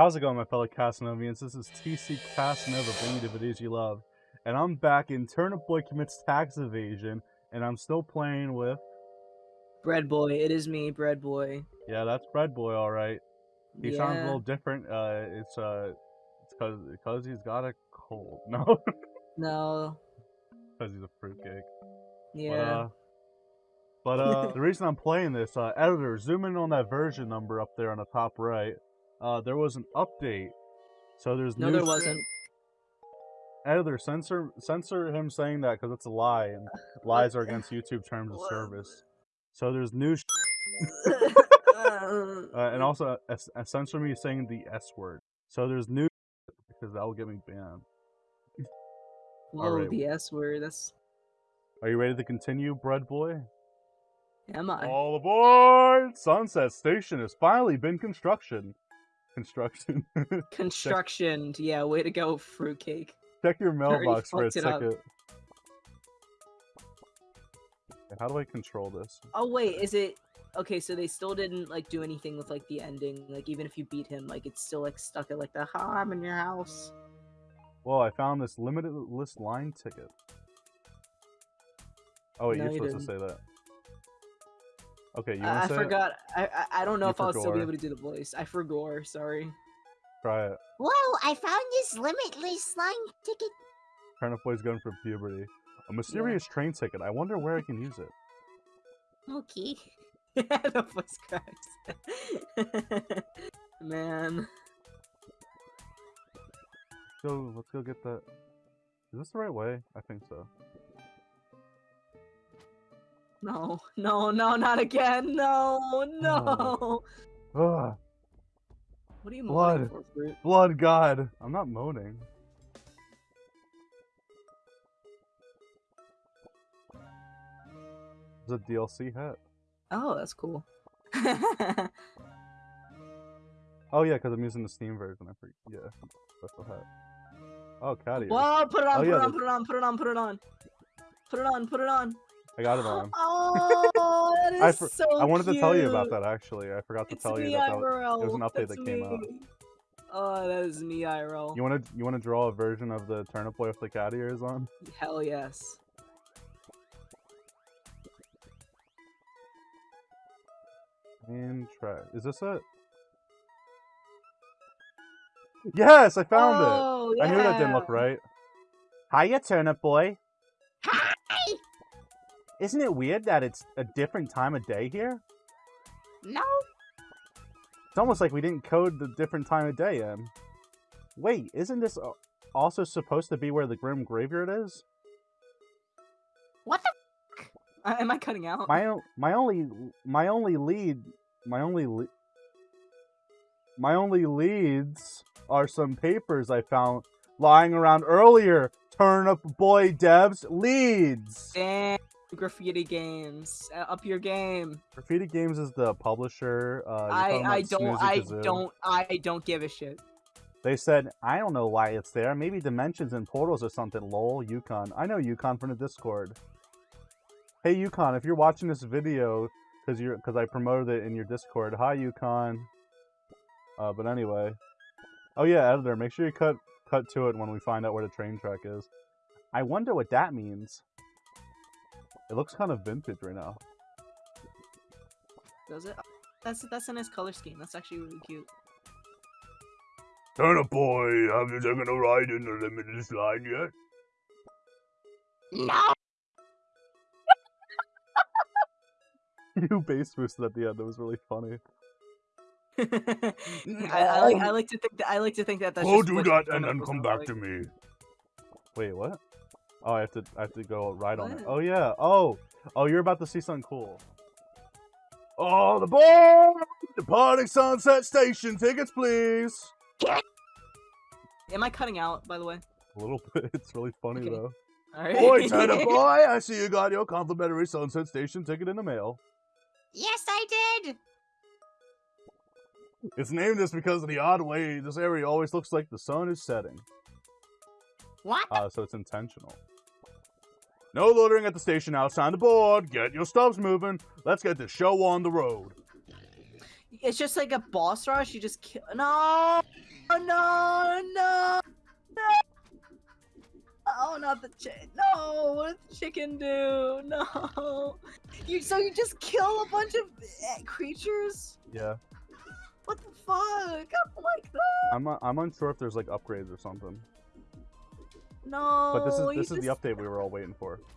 How's it going, my fellow Casanovians? This is TC Casanova bringing you the videos you love. And I'm back in Turnip Boy Commits Tax Evasion, and I'm still playing with... Bread Boy, it is me, Bread Boy. Yeah, that's Bread Boy, alright. He yeah. sounds a little different. Uh, it's, uh, it's cause, cause he's got a cold. No? No. Because he's a fruitcake. Yeah. But, uh, but, uh, the reason I'm playing this, uh, editor, zoom in on that version number up there on the top right. Uh, there was an update. So there's no, there wasn't. Editor, censor censor him saying that because it's a lie, and lies are against YouTube terms of service. So there's new. uh, and also, uh, uh, censor me saying the S word. So there's new because that will get me banned. Whoa, right. the S word. That's. Are you ready to continue, bread boy? Am I? All aboard! Sunset Station has finally been construction. Construction. Construction. yeah, way to go, fruitcake. Check your mailbox for a second. How do I control this? Oh wait, is it okay? So they still didn't like do anything with like the ending. Like even if you beat him, like it's still like stuck at like the "Ha, I'm in your house." Well, I found this limited list line ticket. Oh wait, no, you're supposed to say that. Okay, you want to I forgot. I, I, I don't know you if I'll still be able to do the voice. I forgot. Sorry. Try it. Whoa! I found this limitless line ticket. Turnip Boy's going for puberty. A mysterious yeah. train ticket. I wonder where I can use it. Okay. the voice cracks. Man. Let's go. Let's go get that. Is this the right way? I think so. No, no, no, not again. No, oh. no. Ugh. What are you Blood. for, Fruit? Blood God. I'm not moaning. It's a DLC hat. Oh, that's cool. oh yeah, because I'm using the Steam version. I forget. Yeah, special hat. Oh, Caddy. Whoa! Put it on! Oh, put, yeah, it on put it on! Put it on! Put it on! Put it on! Put it on! I got it on. Oh, that is I for- so I wanted cute. to tell you about that actually. I forgot to it's tell me, you that, that it was an update That's that came me. out. Oh, that is me, IRL. You want to you want to draw a version of the turnip boy with the cat ears on? Hell yes. And try. Is this it? Yes, I found oh, it. Yeah. I knew that didn't look right. Hiya, turnip boy. Isn't it weird that it's a different time of day here? No. It's almost like we didn't code the different time of day in. Wait, isn't this also supposed to be where the Grim Graveyard is? What the uh, am I cutting out? My my only my only lead my only le my only leads are some papers I found lying around earlier. Turnip Boy Devs leads. Damn. Graffiti Games, uh, up your game. Graffiti Games is the publisher. Uh, I I don't I don't I don't give a shit. They said I don't know why it's there. Maybe dimensions and portals or something. Lol, Yukon. I know Yukon from the Discord. Hey Yukon, if you're watching this video because you're because I promoted it in your Discord. Hi Yukon. Uh, but anyway. Oh yeah, editor. Make sure you cut cut to it when we find out where the train track is. I wonder what that means. It looks kind of vintage right now. Does it? That's that's a nice color scheme. That's actually really cute. Turnip boy, have you taken a ride in the limitless line yet? No. you bass boosted at the end. That was really funny. I, I, like I like to think that I like to think that that's. Oh, do that and then come back like. to me. Wait, what? Oh, I have to I have to go right what? on it. Oh yeah. Oh, oh, you're about to see something cool. Oh, the boy! Departing Sunset Station. Tickets, please. Am I cutting out, by the way? A little bit. It's really funny okay. though. All right. Boy, Tana boy, I see you got your complimentary Sunset Station ticket in the mail. Yes, I did. It's named this because of the odd way this area always looks like the sun is setting. What? Uh, so it's intentional. No loitering at the station outside the board. Get your stubs moving. Let's get this show on the road. It's just like a boss rush. You just kill. No! No! No! No! Oh, not the chicken. No! What did the chicken do? No! You So you just kill a bunch of eh, creatures? Yeah. What the fuck? I'm like that. I'm, I'm unsure if there's like upgrades or something. No. But this is this is the update we were all waiting for.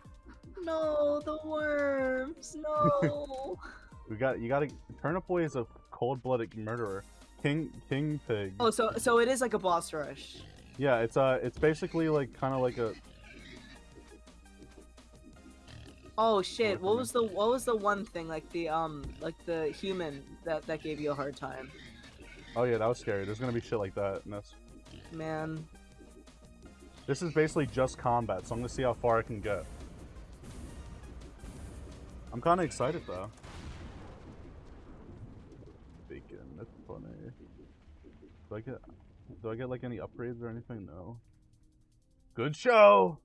No, the worms. No. We got you got to Turnip Boy is a cold-blooded murderer. King King Pig. oh, so so it is like a boss rush. Yeah, it's uh it's basically like kind of like a Oh shit! What was the what was the one thing like the um like the human that that gave you a hard time? oh yeah that was scary. There's gonna be shit like that in this. Man, This is basically just combat, so I'm gonna see how far I can get. I'm kind of excited though. Bacon, that's funny. Do I get, do I get like any upgrades or anything? No. Good show.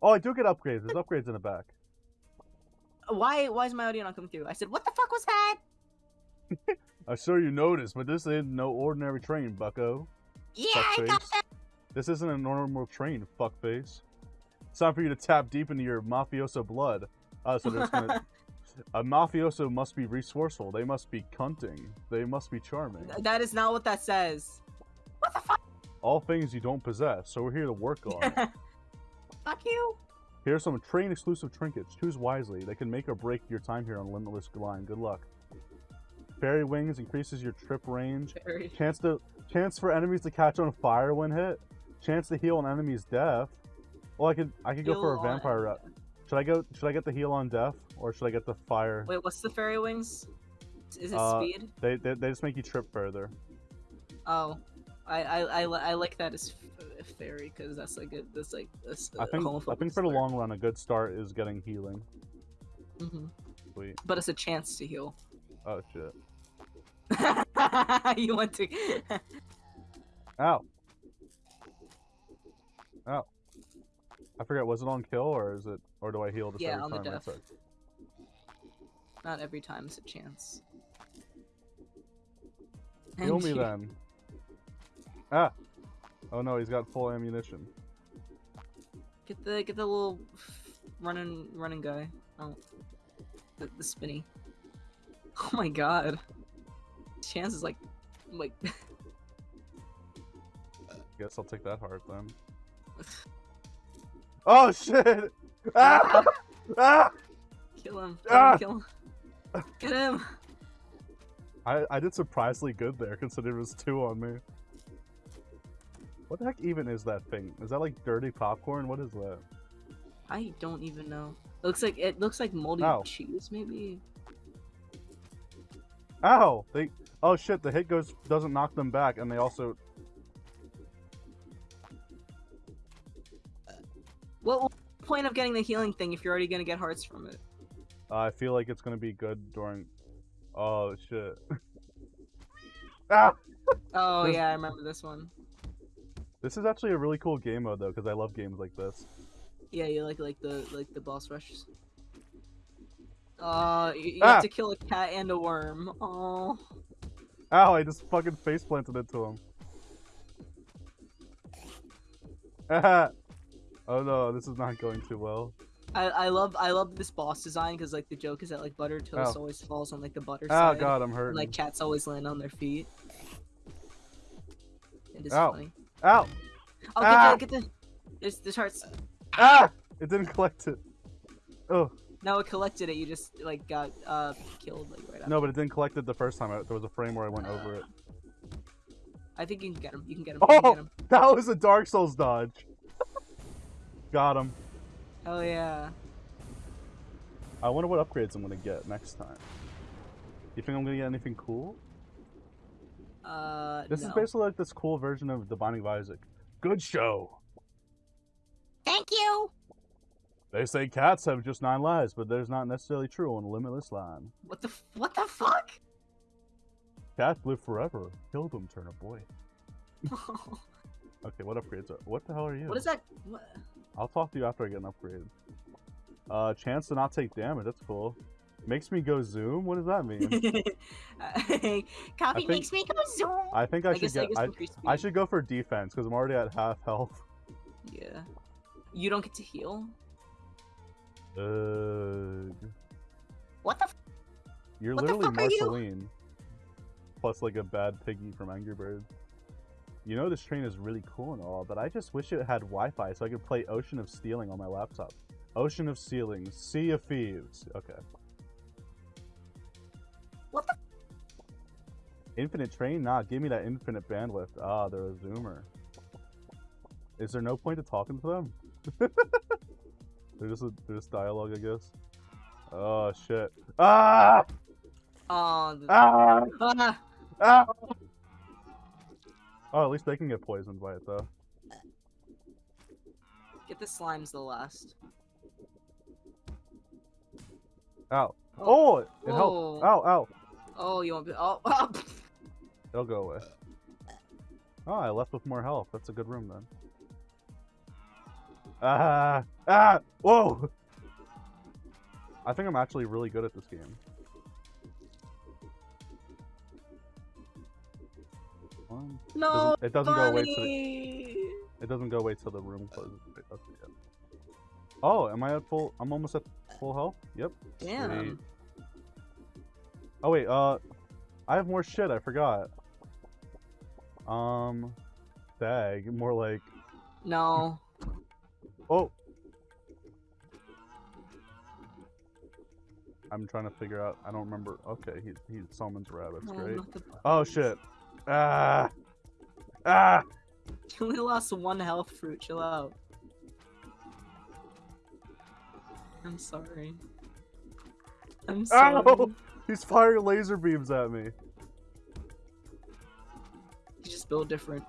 Oh, I do get upgrades. There's upgrades in the back. why why is my audio not coming through? I said, what the fuck was that? I'm sure you noticed, but this ain't no ordinary train, Bucko. Yeah, I got that. This isn't a normal train, fuckface. It's time for you to tap deep into your mafioso blood. Uh, so there's gonna... a mafioso must be resourceful. They must be cunting. They must be charming. that is not what that says. What the fuck? All things you don't possess, so we're here to work on. Fuck you. Here are some train exclusive trinkets. Choose wisely. They can make or break your time here on Limitless Line. Good luck. Fairy Wings increases your trip range. Very- Chance to chance for enemies to catch on fire when hit. Chance to heal an enemy's death. Well, I could I could go for a Heal on- vampire rep. Should I go? Should I get the heal on death or should I get the fire? Wait, what's the fairy wings? Is it Uh, speed? They, they they just make you trip further. Oh, I I, I, I like that as f- fairy because that's like a that's like a, I think I think for the long run, a good start is getting healing. Mhm. Sweet. But it's a chance to heal. Oh shit. you want to? Ow. Ow. I forget. Was it on kill or is it or do I heal just Yeah, every on the time? I death. Not every time it's a chance. Heal And me you- then. Ah. Oh no, he's got full ammunition. Get the get the little running running guy. Oh, the, the spinny. Oh my god. Chance is like, like. Guess I'll take that heart then. Oh shit! Ah! Ah! Kill him. Kill Ah! him. Kill him. Get him. I I did surprisingly good there, considering it was two on me. What the heck even is that thing? Is that like dirty popcorn? What is that? I don't even know. It looks like it looks like moldy Ow. cheese, maybe. Ow! They oh shit! The hit goes doesn't knock them back, and they also point of getting the healing thing if you're already gonna get hearts from it? uh, I feel like it's gonna be good during. Oh shit! ah! Oh yeah, I remember this one. This is actually a really cool game mode though, because I love games like this. Yeah, you like like the like the boss rushes. Uh, you, you Ah! have to kill a cat and a worm. Oh. Ow! I just fucking face planted into him. Oh no, this is not going too well. I, I love I love this boss design because like the joke is that like butter toast Ow. always falls on like the butter Oh side. Oh god, I'm and, hurting. like cats always land on their feet. It is Ow. funny. Ow! Oh, Ah! get the get the. There's there's hearts. Ah! It didn't collect it. Oh No, it collected it. You just like got uh killed like right after. no, but it didn't collect it the first time. I- There was a frame where I went over it. I think you can get him. You can get him. Oh! get him. That was a Dark Souls dodge. Got him. Hell yeah. I wonder what upgrades I'm gonna get next time. You think I'm gonna get anything cool? Uh, This no. is basically like this cool version of The Binding of Isaac. Good show. Thank you. They say cats have just nine lives, but there's not necessarily true on Limitless Line. What the f- what the fuck? Cats live forever. Kill them, turn Turnip Boy. Okay, what upgrades are? What the hell are you? what is that? What? I'll talk to you after I get an upgrade. Uh, chance to not take damage. That's cool. Makes me go zoom. What does that mean? Coffee think- makes me go zoom. I think I, I should guess get. I, I should go for defense because I'm already at half health. Yeah, You don't get to heal? Uh, What the? F- you're What the literally fuck are you? Marceline. Plus, like a bad piggy from Angry Birds. You know this train is really cool and all, but I just wish it had Wi-Fi so I could play Ocean of Stealing on my laptop. Ocean of Stealing, Sea of Thieves. Okay. What the? Infinite train? Nah, give me that infinite bandwidth. Ah, they're a zoomer. Is there no point to talking to them? they're just a, they're just dialogue, I guess. Oh shit! Ah! Oh. Ah! Ah! Ah! Oh, at least they can get poisoned by it though. Get the slimes the last. Ow! Oh, it helped. Ow! Ow! Oh, you won't be. Oh, oh. It'll go away. Oh, I left with more health. That's a good room then. Ah! Ah! Whoa! I think I'm actually really good at this game. No. it doesn't go away to the, it doesn't go away till the room closes. Wait, that's it, yeah. Oh, am I at full? I'm almost at full health. Yep. Damn. Sweet. Oh wait, uh, I have more shit. I forgot. Um, dag. More like, No. oh. I'm trying to figure out. I don't remember. Okay, he he summons rabbits. No, Great. Oh shit. Ah. Ah. You only lost one health fruit. Chill out. I'm sorry. I'm sorry. Ow! He's firing laser beams at me. You just build different.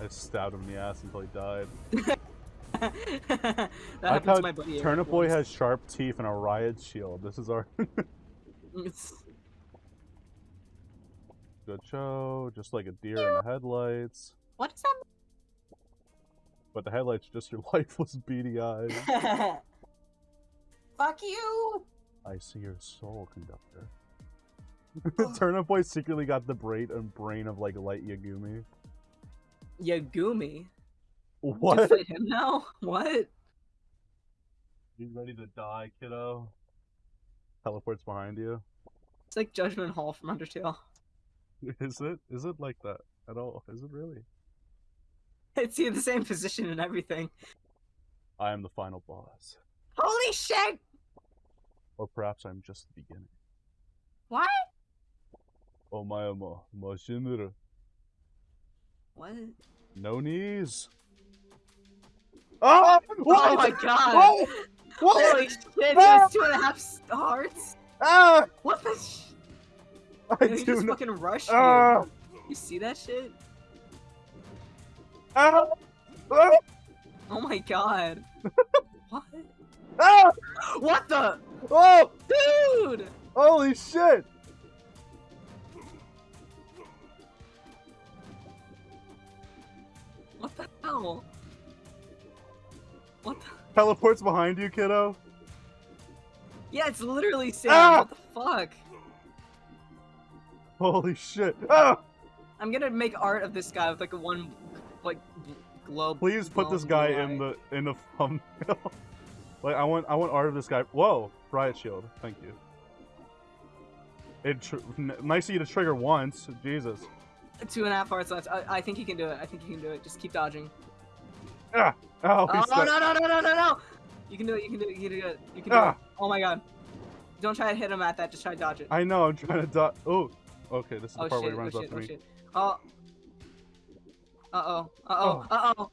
I stabbed him in the ass until he died. that I thought to my buddy. Turnip Boy has sharp teeth and a riot shield. This is our good show. Just like a deer in the headlights. What is that? But the headlights just your lifeless beady eyes. Fuck you! I see your soul, conductor. Turnip Boy secretly got the brain and uh, brain of like Light Yagumi. Yagumi. What? To fit him now? What? You ready to die, kiddo? Teleports behind you. It's like Judgment Hall from Undertale. Is it? Is it like that at all? Is it really? It's in the same position and everything. I am the final boss. Holy shit! Or perhaps I'm just the beginning. What? Oh my ama, Mashinura. What? No knees. Oh! Oh my god! Oh, What? Holy shit, he has two and a half s- hearts? Ah! What the I He do just fucking rushed Ah! you. You see that shit? Ah! Ah! Oh my god. what? Ah! What the? Oh! Dude! Holy shit! What the hell? What the? Teleports behind you, kiddo. Yeah, it's literally Sans. Ah! What the fuck? Holy shit. Ah! I'm gonna make art of this guy with like a one, like, globe. Please put this guy blue in the in the thumbnail. like I want I want art of this guy. Whoa, riot shield. Thank you. It tr- nice of you to trigger once. Jesus. Two and a half hearts left. I, I think he can do it. I think he can do it. Just keep dodging. Ah! Oh, Oh, no, no, no, no, no, no, no! You can do it. You can do it. You can do it. You can do Ah. it. Oh my god. Don't try to hit him at that. Just try to dodge it. I know. I'm trying to dot. Oh. Okay, this is the Oh part shit, where he oh runs shit, up to oh me. shit. Oh. Uh-oh, uh-oh, oh. uh-oh.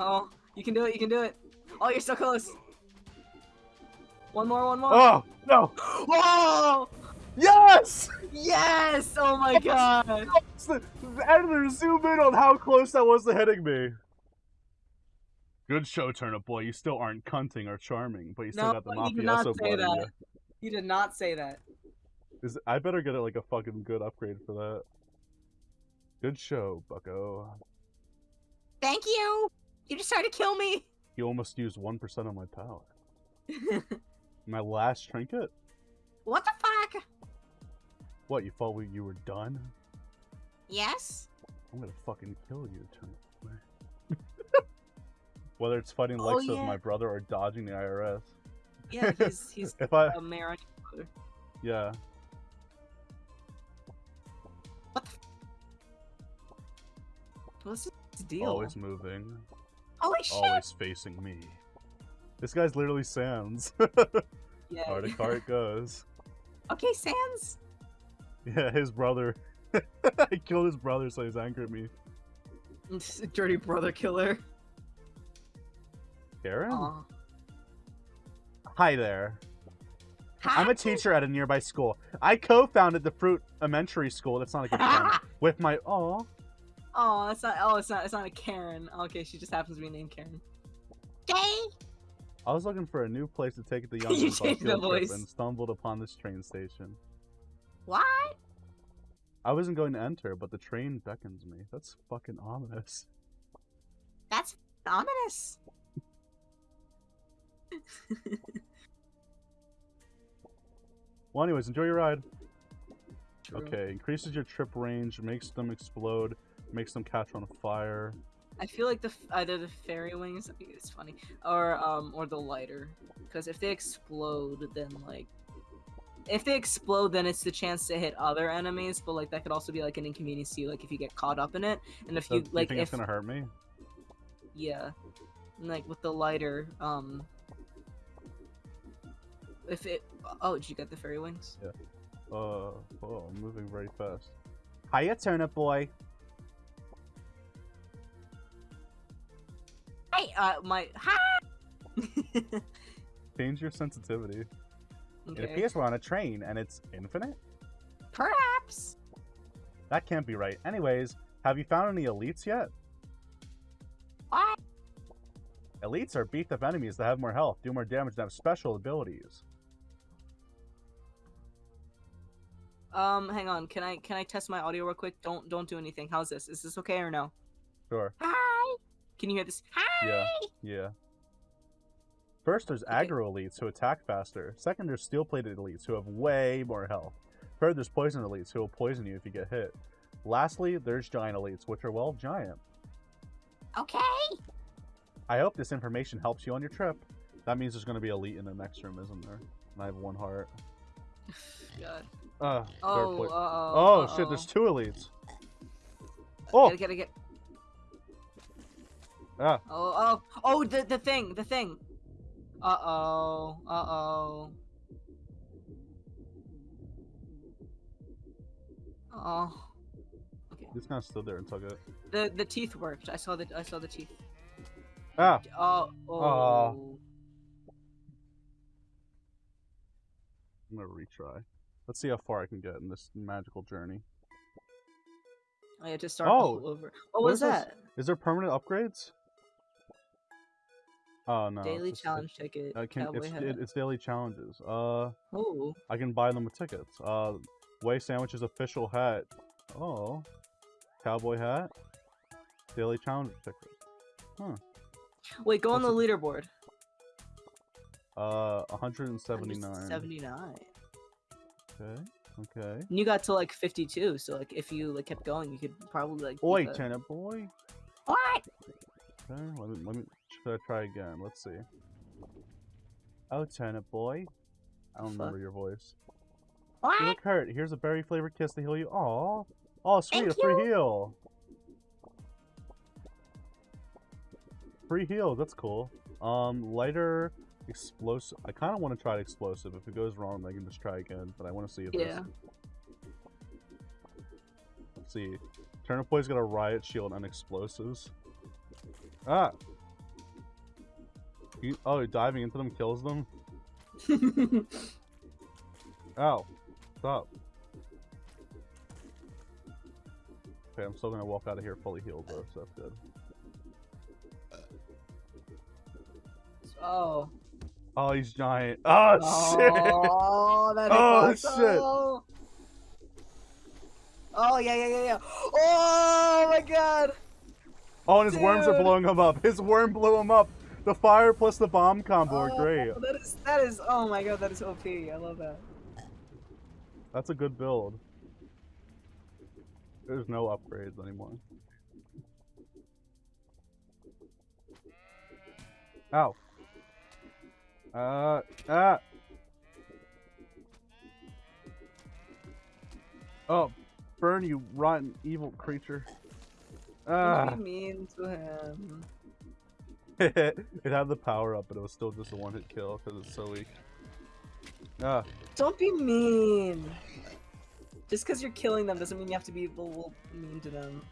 Oh, you can do it, you can do it. Oh, you're so close. One more, one more. Oh no! Whoa! Oh. Yes! Yes! Oh my god! The, the editor zoom in on how close that was to hitting me. Good show, Turnip Boy. You still aren't cunting or charming, but you still No, got the you did not mafioso say blood in that. You did not say that. Is I better get it like a fucking good upgrade for that. Good show, Bucko. Thank you! You just tried to kill me! You almost used one percent of my power. My last trinket. What the fuck? What, you thought we, you were done? Yes? I'm gonna fucking kill you. Whether it's fighting Oh, likes of yeah. my brother or dodging the IRS. Yeah, he's he's If I, a mayor brother. yeah. Deal? Always moving. Holy shit! Always facing me. This guy's literally Sans. yeah. Hard how it goes. Okay, Sans. Yeah, his brother. I killed his brother, so he's angry at me. Dirty brother killer. Karen? Aw. Hi there. Hi. I'm a teacher at a nearby school. I co-founded the Fruit Elementary School. That's not a good friend. With my oh, Oh, it's not. Oh, it's not. It's not a Karen. Okay, she just happens to be named Karen. Gay. I was looking for a new place to take the young ones on a changed the voice. and stumbled upon this train station. What? I wasn't going to enter, but the train beckons me. That's fucking ominous. That's ominous. Well, anyways, enjoy your ride. True. Okay, increases your trip range, makes them explode, makes them catch on fire. I feel like the either the fairy wings. It's funny, or um, or the lighter. Because if they explode, then like, if they explode, then it's the chance to hit other enemies. But like that could also be like an inconvenience to you, like if you get caught up in it, and if So, you like think if it's gonna hurt me? yeah, and, like with the lighter, um, if it. Oh, did you get the fairy wings? Yeah. Uh, oh, I'm moving very fast. Hiya, turnip boy. Hey, Uh, my. hi. Change your sensitivity. It appears we're on a train and it's infinite? Perhaps. That can't be right. Anyways, have you found any elites yet? What? Elites are beefed up enemies that have more health, do more damage, and have special abilities. Um, hang on. Can I can I test my audio real quick? Don't don't do anything. How's this? Is this okay or no? Sure. Hi. Can you hear this? Hi. Yeah. Yeah. First, there's Okay. aggro elites who attack faster. Second, there's steel plated elites who have way more health. Third, there's poison elites who will poison you if you get hit. Lastly, there's giant elites, which are, well, giant. Okay. I hope this information helps you on your trip. That means there's going to be elite in the next room, isn't there? And I have one heart. God. Uh, Oh, uh-oh, oh shit, uh-oh. there's two elites. Oh, Gotta, gotta get. Ah, Oh, oh, oh, the the thing, the thing. Uh oh, uh oh. Oh, Okay. this guy stood there took it. the the teeth worked. I saw the I saw the teeth. Ah, Oh, oh. I'm gonna retry. Let's see how far I can get in this magical journey. I had to start Oh, all over. Oh, what was is is this? that? Is there permanent upgrades? Oh no. Daily it's challenge ticket. I can, it's, it, it's daily challenges. Uh, Oh, I can buy them with tickets. Uh, Way Sandwich's official hat. Oh, cowboy hat. Daily challenge ticket. Huh. Wait, go on the What's leaderboard. Uh, 179. Seventy-nine. Okay. Okay. And you got to like fifty-two. So like, if you like kept going, you could probably like. Oi, the- tenant boy. What? Okay. Let me. Let me. Should I try again? Let's see. Oh, tenant boy. I don't Fuck. remember your voice. What? You look hurt. Here's a berry flavored kiss to heal you. Aw. Oh, sweet, Thank a free heal. Free heal, that's cool. Um, lighter, explosive. I kind of want to try explosive. If it goes wrong, I can just try again. But I want to see if this. Yeah. Let's see. Turnip Boy's got a riot shield and explosives. Ah. Oh, diving into them kills them. Ow. Stop. Okay, I'm still gonna walk out of here fully healed though, so that's good. oh. Oh, he's giant. Oh, shit! Oh, that Oh, shit. Oh. Oh, yeah, yeah, yeah, yeah. Oh my god. Oh, and his worms are blowing him up. His worm blew him up. The fire plus the bomb combo are Oh, great. That is that is oh my god, that is OP. I love that. That's a good build. There's no upgrades anymore. Ow. Uh, ah. Oh, burn you rotten evil creature. Ah. What do you mean to him? it had the power up, but it was still just a one hit kill because it's so weak. Ah, Don't be mean. Just because you're killing them doesn't mean you have to be a little mean to them.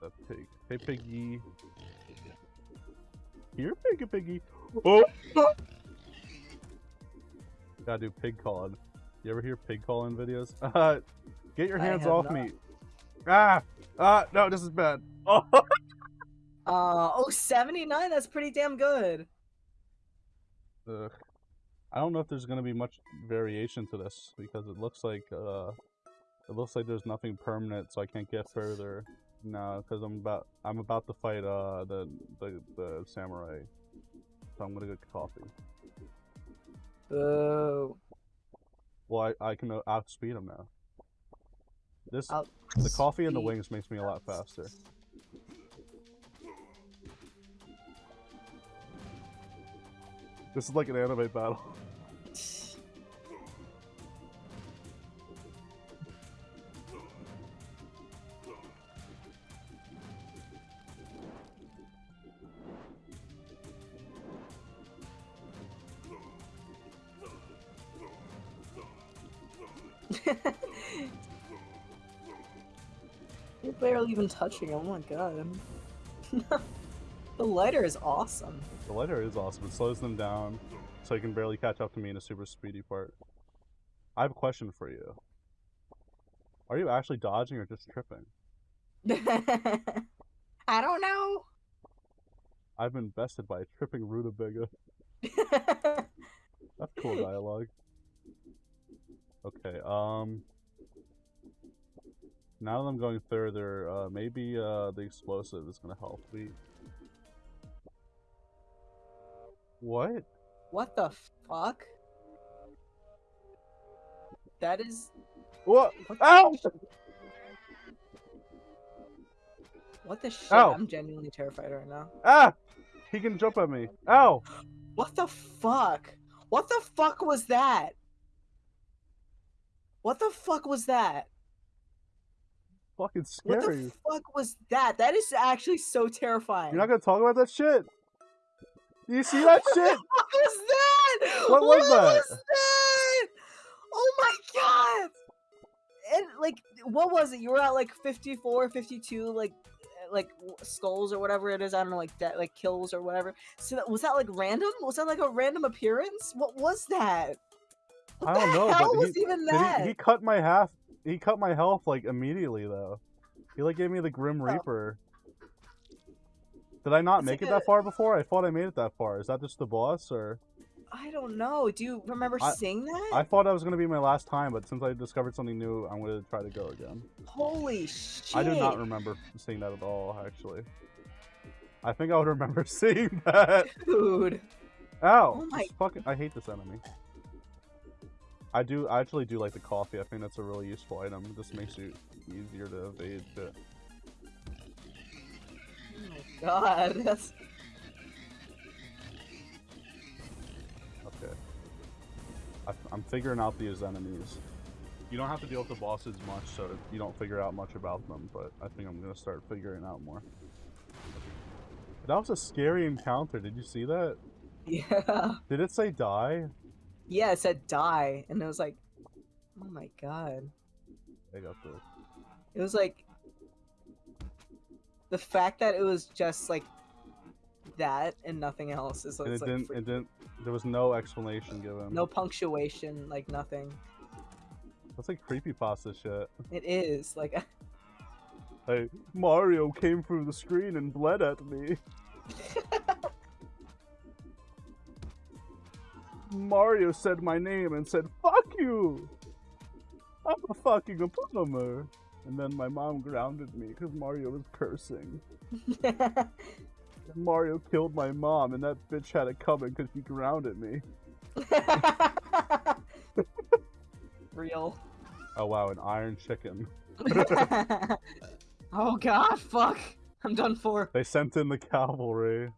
that pig. Hey, piggy. Here, piggy, piggy. Oh! Gotta do pig calling. You ever hear pig calling videos? Uh, get your hands off not. me. Ah! Ah, no, this is bad. Oh! Uh, oh, 79? That's pretty damn good. Ugh. I don't know if there's gonna be much variation to this because it looks like uh, it looks like there's nothing permanent, so I can't get further. No, because I'm about I'm about to fight uh the the the samurai, so I'm gonna get coffee. Boo. Well, I I can uh, outspeed him now. This the coffee and the wings makes me a lot faster. This is like an anime battle. You're barely even touching. Oh my god. the lighter is awesome. The lighter is awesome. It slows them down, so you can barely catch up to me in a super speedy part. I have a question for you. Are you actually dodging or just tripping? I don't know. I've been bested by a tripping rutabaga. That's cool dialogue. Okay, um... Now that I'm going further, uh, maybe uh, the explosive is gonna help me. What? what the fuck? That is. What? What Ow! the, what the shit? Ow. I'm genuinely terrified right now. Ah! He can jump at me. Ow! What the fuck? What the fuck was that? What the fuck was that? Fucking scary. What the fuck was that? That is actually so terrifying. You're not gonna talk about that shit? Do you see that shit? What was that? What was that? was that? Oh my god! And like, what was it? You were at like 54, 52, like, like skulls or whatever it is. I don't know, like that, like kills or whatever. So that was that like random? Was that like a random appearance? What was that? What I don't the know, hell but was he- even that? he, he cut my half. He cut my health like immediately though. He like gave me the Grim Oh. Reaper. Did I not make it that far before? I thought I made it that far. Is that just the boss or? I don't know. Do you remember I- seeing that? I thought that was gonna be my last time, but since I discovered something new, I'm gonna try to go again. Holy shit! I do not remember seeing that at all, actually. I think I would remember seeing that. dude. Ow! Oh my- this fucking, I hate this enemy. I do. I actually do like the coffee. I think that's a really useful item. It just makes it easier to evade shit. God, that's Okay. I, I'm figuring out these enemies. You don't have to deal with the bosses much, so you don't figure out much about them. But I think I'm gonna start figuring out more. That was a scary encounter. Did you see that? yeah. Did it say die? Yeah, it said die, and it was like, oh my god. I got the. It was like the fact that it was just like that and nothing else is and it like didn't. It didn't. There was no explanation given. no punctuation, like nothing. That's like creepy pasta shit. It is like Hey, Mario came through the screen and bled at me. Mario said my name and said, fuck you! I'm a fucking abomer. And then my mom grounded me because Mario was cursing. Mario killed my mom and that bitch had it coming because she grounded me. real. Oh wow, an iron chicken. oh god, fuck. I'm done for. They sent in the cavalry.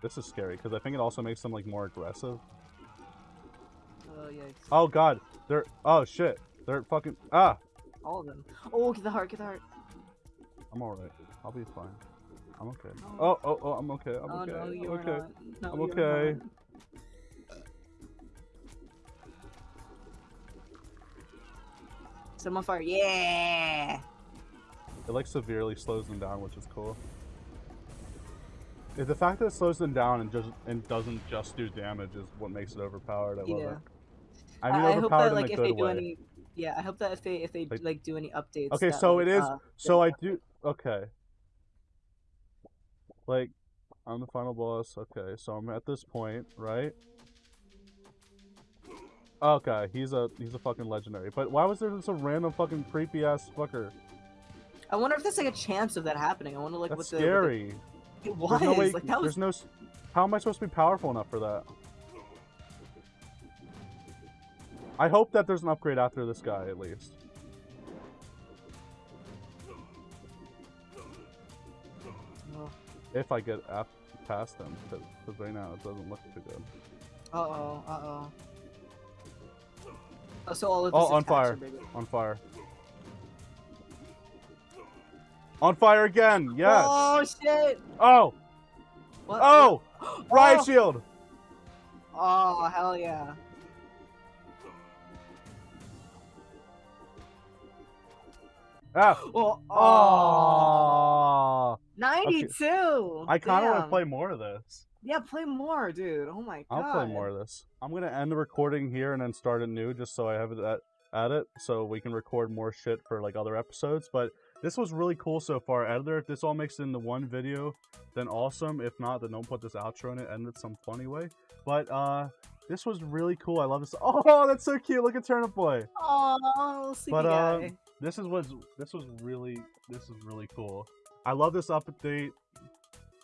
This is scary because I think it also makes them like more aggressive. Oh yikes. Oh god, they're oh shit, they're fucking ah. All of them. Oh, get the heart, get the heart. I'm alright. I'll be fine. I'm okay. Oh. Oh oh I'm okay. I'm oh okay. no, I'm you're okay. not. No, I'm you're okay. not. Set on fire. Yeah. It like severely slows them down, which is cool. Yeah, The fact that it slows them down and just and doesn't just do damage is what makes it overpowered. I love Yeah. it. I mean I hope that like if they do way. any, yeah, I hope that if they if they Like- like, do any updates. Okay, so like, it is. uh, so I do. Okay. Like, I'm the final boss. Okay, so I'm at this point, right? Okay, he's a he's a fucking legendary. But why was there just a random fucking creepy ass fucker? I wonder if there's like a chance of that happening. I wonder like That's what the what scary. the, it was no way. like that was There's no. How am I supposed to be powerful enough for that? I hope that there's an upgrade after this guy at least. oh, If I get ap- past him, because right now it doesn't look too good. uh-oh, uh-oh. Oh, so all of his Oh, on fire. On fire. On fire again! Yes! Oh shit! Oh! What? Oh! oh. Riot Oh! shield! Oh hell yeah! Oh, Oh! 92! I kind of want to play more of this. Yeah, play more, dude. Oh my god. I'll play more of this. I'm gonna end the recording here and then start it new, just so I have it at, at it, so we can record more shit for like other episodes. But this was really cool so far. Editor, if this all makes it into one video, then awesome. If not, then don't put this outro in it. End it some funny way. But uh, this was really cool. I love this. Oh, that's so cute. Look at Turnip Boy. Oh, sleepy But guy. This is was this was really this is really cool. I love this update.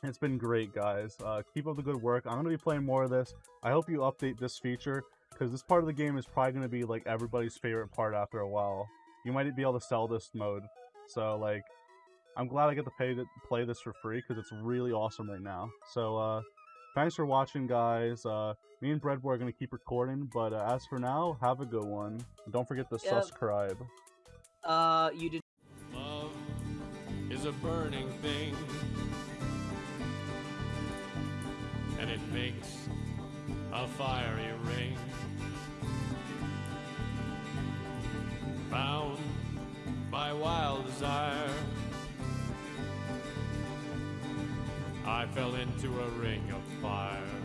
It's been great, guys. Uh, keep up the good work. I'm gonna be playing more of this. I hope you update this feature because this part of the game is probably gonna be like everybody's favorite part after a while. You might be able to sell this mode, so like, I'm glad I get to pay to play this for free because it's really awesome right now. So uh, thanks for watching, guys. Uh, me and Breadboy are gonna keep recording, but uh, as for now, have a good one. Don't forget to Yep. subscribe. Uh, you did. Love is a burning thing, and it makes a fiery ring. Bound by wild desire, I fell into a ring of fire.